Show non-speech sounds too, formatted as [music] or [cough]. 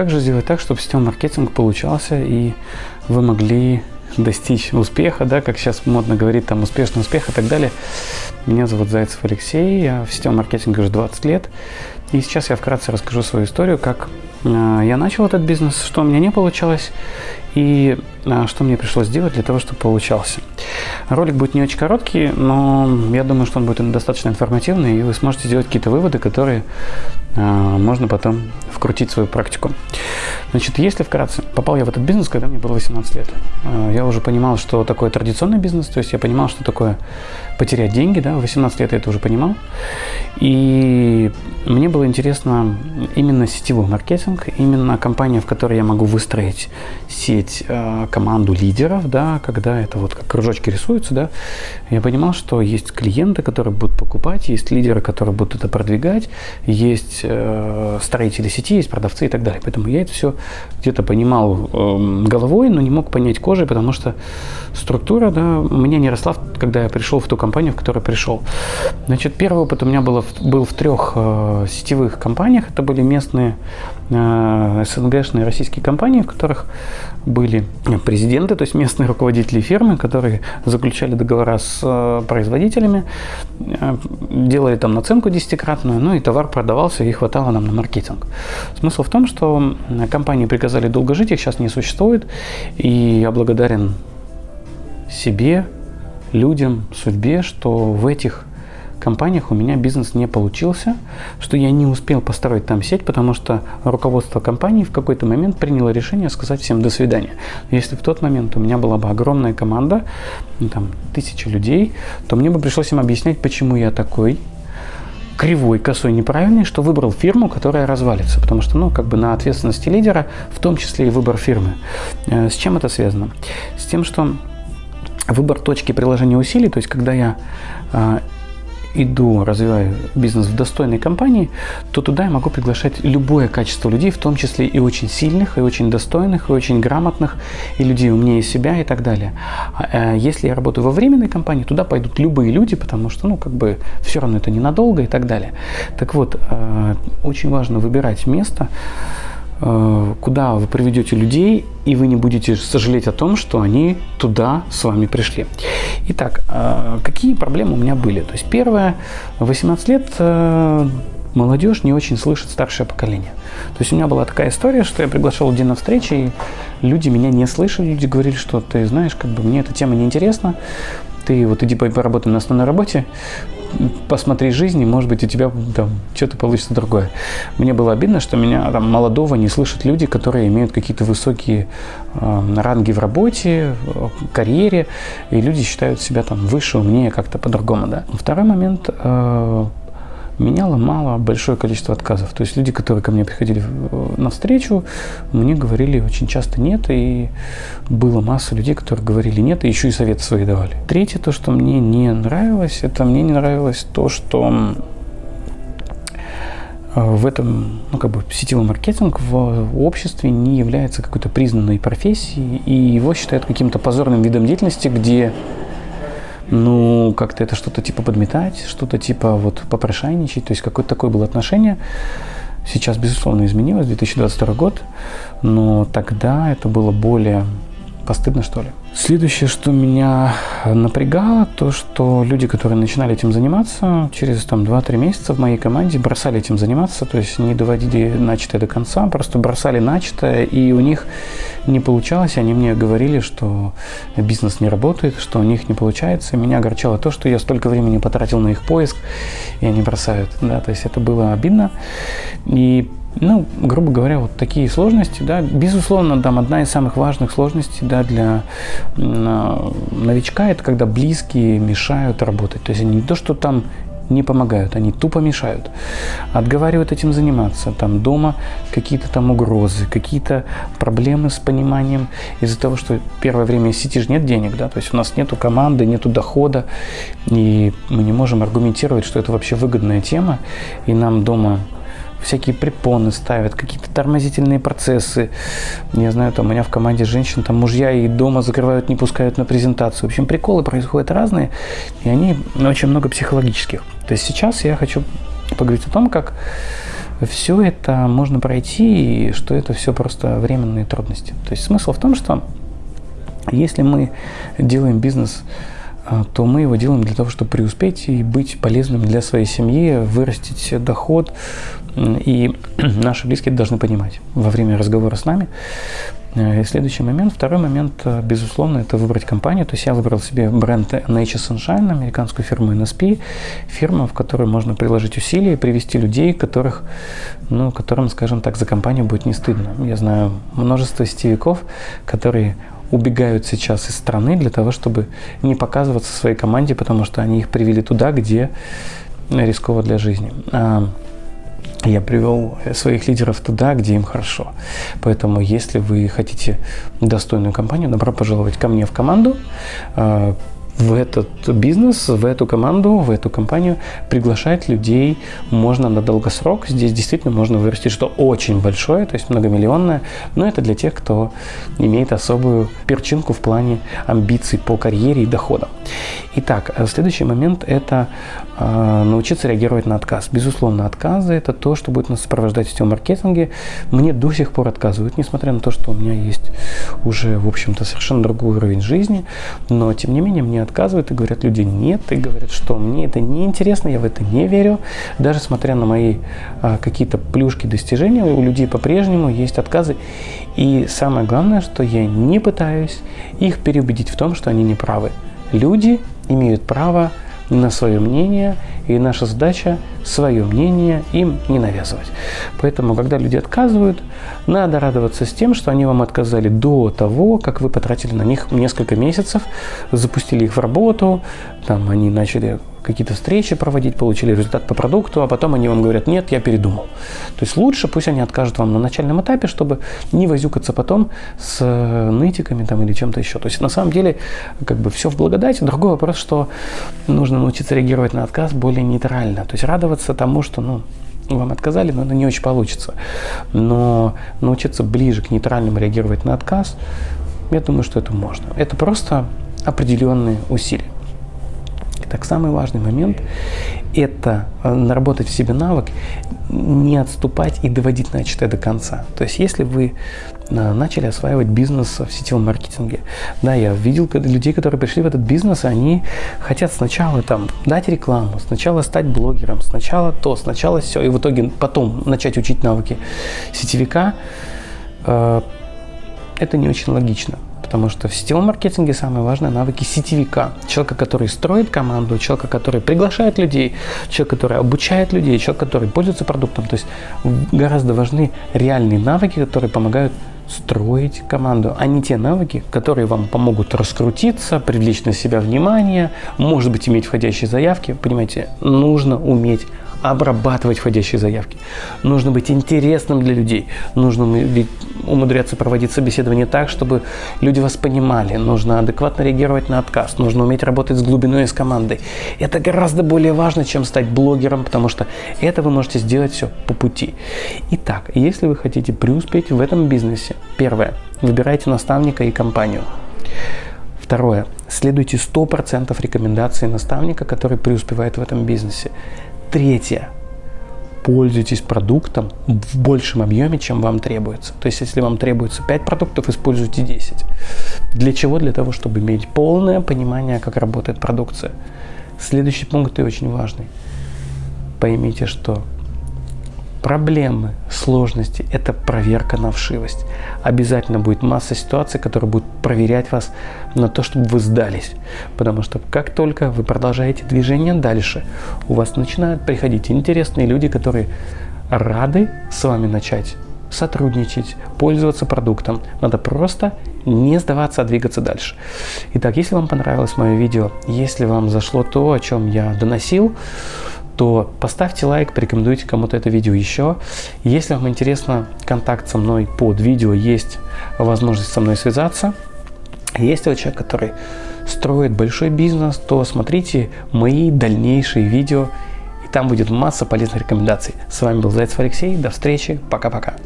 как же сделать так, чтобы сетевой маркетинг получался и вы могли достичь успеха, да, как сейчас модно говорить, там, успешный успех и так далее. Меня зовут Зайцев Алексей, я в сетевом маркетинге уже 20 лет. И сейчас я вкратце расскажу свою историю, как э, я начал этот бизнес, что у меня не получалось и э, что мне пришлось сделать для того, чтобы получался. Ролик будет не очень короткий, но я думаю, что он будет достаточно информативный, и вы сможете сделать какие-то выводы, которые э, можно потом вкрутить в свою практику. Значит, если вкратце, попал я в этот бизнес, когда мне было 18 лет. Э, я уже понимал, что такое традиционный бизнес, то есть я понимал, что такое потерять деньги, да, в 18 лет я это уже понимал. И мне было интересно именно сетевой маркетинг, именно компания, в которой я могу выстроить сеть, э, команду лидеров, да, когда это вот как кружочки рисуются, да, я понимал, что есть клиенты, которые будут покупать, есть лидеры, которые будут это продвигать, есть э, строители сети, есть продавцы и так далее. Поэтому я это все где-то понимал э, головой, но не мог понять кожей, потому что структура, да, у меня не росла, когда я пришел в ту компанию, в которую пришел. Значит, первый опыт у меня было, был в трех э, сетевых компаниях. Это были местные э, СНГшные российские компании, в которых были президенты, то есть местные руководители фирмы, которые заключали договора с э, производителями, э, делали там наценку десятикратную, ну и товар продавался, и хватало нам на маркетинг. Смысл в том, что компании приказали долго жить, их сейчас не существует, и я благодарен себе, людям, судьбе, что в этих компаниях у меня бизнес не получился, что я не успел построить там сеть, потому что руководство компании в какой-то момент приняло решение сказать всем «до свидания». Если в тот момент у меня была бы огромная команда, ну, там тысячи людей, то мне бы пришлось им объяснять, почему я такой, кривой, косой, неправильный, что выбрал фирму, которая развалится. Потому что, ну, как бы на ответственности лидера, в том числе и выбор фирмы. Э, с чем это связано? С тем, что выбор точки приложения усилий, то есть когда я э, иду, развиваю бизнес в достойной компании, то туда я могу приглашать любое качество людей, в том числе и очень сильных, и очень достойных, и очень грамотных, и людей умнее себя и так далее. А, э, если я работаю во временной компании, туда пойдут любые люди, потому что, ну, как бы, все равно это ненадолго и так далее. Так вот, э, очень важно выбирать место, куда вы приведете людей, и вы не будете сожалеть о том, что они туда с вами пришли. Итак, э, какие проблемы у меня были? То есть первое, 18 лет э, молодежь не очень слышит старшее поколение. То есть у меня была такая история, что я приглашал людей на встречи, и люди меня не слышали, люди говорили, что ты знаешь, как бы мне эта тема не интересна, ты вот иди поработай на основной работе, посмотри жизнь, и, может быть, у тебя там что-то получится другое. Мне было обидно, что меня там молодого не слышат люди, которые имеют какие-то высокие э, ранги в работе, карьере, и люди считают себя там выше, умнее, как-то по-другому, да. Второй момент, э, меня ломало большое количество отказов. То есть люди, которые ко мне приходили на встречу, мне говорили очень часто нет, и было масса людей, которые говорили нет, и еще и советы свои давали. Третье, то, что мне не нравилось, это мне не нравилось то, что э, в этом, ну, как бы, сетевой маркетинг в обществе не является какой-то признанной профессией, и его считают каким-то позорным видом деятельности, где ну, как-то это что-то типа подметать, что-то типа вот попрошайничать, то есть какое-то такое было отношение. Сейчас, безусловно, изменилось, 2022 год, но тогда это было более постыдно, что ли. Следующее, что меня напрягало, то, что люди, которые начинали этим заниматься, через там 2-3 месяца в моей команде бросали этим заниматься, то есть не доводили начатое до конца, просто бросали начатое, и у них не получалось, они мне говорили, что бизнес не работает, что у них не получается. Меня огорчало то, что я столько времени потратил на их поиск, и они бросают, да, то есть это было обидно. И ну, грубо говоря, вот такие сложности, да, безусловно, там одна из самых важных сложностей, да, для новичка, это когда близкие мешают работать, то есть они не то, что там не помогают, они тупо мешают, отговаривают этим заниматься, там дома какие-то там угрозы, какие-то проблемы с пониманием из-за того, что первое время сидишь, нет денег, да, то есть у нас нету команды, нету дохода, и мы не можем аргументировать, что это вообще выгодная тема, и нам дома всякие препоны ставят, какие-то тормозительные процессы. Не знаю, там у меня в команде женщин, там мужья и дома закрывают, не пускают на презентацию. В общем, приколы происходят разные, и они очень много психологических. То есть сейчас я хочу поговорить о том, как все это можно пройти, и что это все просто временные трудности. То есть смысл в том, что если мы делаем бизнес, то мы его делаем для того, чтобы преуспеть и быть полезным для своей семьи, вырастить доход. И [clears throat] наши близкие должны понимать во время разговора с нами. Э, и следующий момент, второй момент, э, безусловно, это выбрать компанию. То есть я выбрал себе бренд Nature Sunshine, американскую фирму NSP, фирма, в которой можно приложить усилия привести людей, которых, ну, которым, скажем так, за компанию будет не стыдно. Я знаю множество сетевиков, которые убегают сейчас из страны для того, чтобы не показываться своей команде, потому что они их привели туда, где рисково для жизни. А, я привел своих лидеров туда, где им хорошо. Поэтому, если вы хотите достойную компанию, добро пожаловать ко мне в команду. В этот бизнес, в эту команду, в эту компанию приглашать людей можно на долгосрок. Здесь действительно можно вырастить что очень большое, то есть многомиллионное, но это для тех, кто имеет особую перчинку в плане амбиций по карьере и доходам. Итак, э, следующий момент – это э, научиться реагировать на отказ. Безусловно, отказы – это то, что будет нас сопровождать в сетевом маркетинге. Мне до сих пор отказывают, несмотря на то, что у меня есть уже, в общем-то, совершенно другой уровень жизни, но, тем не менее, мне отказывают и говорят люди нет, и говорят, что мне это не интересно, я в это не верю. Даже смотря на мои а, какие-то плюшки достижения, у людей по-прежнему есть отказы. И самое главное, что я не пытаюсь их переубедить в том, что они не правы. Люди имеют право на свое мнение, и наша задача свое мнение им не навязывать. Поэтому, когда люди отказывают, надо радоваться с тем, что они вам отказали до того, как вы потратили на них несколько месяцев, запустили их в работу, там они начали какие-то встречи проводить, получили результат по продукту, а потом они вам говорят, нет, я передумал. То есть лучше пусть они откажут вам на начальном этапе, чтобы не возюкаться потом с э, нытиками там, или чем-то еще. То есть на самом деле как бы все в благодати. Другой вопрос, что нужно научиться реагировать на отказ более нейтрально. То есть радоваться тому, что ну, вам отказали, но это не очень получится. Но научиться ближе к нейтральному реагировать на отказ, я думаю, что это можно. Это просто определенные усилия. Так, самый важный момент – это э, наработать в себе навык, не отступать и доводить начатое до конца. То есть, если вы э, начали осваивать бизнес в сетевом маркетинге, да, я видел людей, которые пришли в этот бизнес, они хотят сначала там дать рекламу, сначала стать блогером, сначала то, сначала все, и в итоге потом начать учить навыки сетевика, э, это не очень логично потому что в сетевом маркетинге самое важное навыки сетевика. Человека, который строит команду, человека, который приглашает людей, человек, который обучает людей, человек, который пользуется продуктом. То есть гораздо важны реальные навыки, которые помогают строить команду, а не те навыки, которые вам помогут раскрутиться, привлечь на себя внимание, может быть, иметь входящие заявки. Понимаете, нужно уметь обрабатывать входящие заявки. Нужно быть интересным для людей. Нужно умудряться проводить собеседование так, чтобы люди вас понимали. Нужно адекватно реагировать на отказ. Нужно уметь работать с глубиной и с командой. Это гораздо более важно, чем стать блогером, потому что это вы можете сделать все по пути. Итак, если вы хотите преуспеть в этом бизнесе, первое, выбирайте наставника и компанию. Второе. Следуйте 100% рекомендаций наставника, который преуспевает в этом бизнесе. Третье. Пользуйтесь продуктом в большем объеме, чем вам требуется. То есть, если вам требуется 5 продуктов, используйте 10. Для чего? Для того, чтобы иметь полное понимание, как работает продукция. Следующий пункт и очень важный. Поймите, что проблемы, сложности – это проверка на вшивость. Обязательно будет масса ситуаций, которые будут проверять вас на то, чтобы вы сдались. Потому что как только вы продолжаете движение дальше, у вас начинают приходить интересные люди, которые рады с вами начать сотрудничать, пользоваться продуктом. Надо просто не сдаваться, а двигаться дальше. Итак, если вам понравилось мое видео, если вам зашло то, о чем я доносил, то поставьте лайк, порекомендуйте кому-то это видео еще. Если вам интересно контакт со мной под видео, есть возможность со мной связаться. Если вы человек, который строит большой бизнес, то смотрите мои дальнейшие видео, и там будет масса полезных рекомендаций. С вами был Зайцев Алексей, до встречи, пока-пока.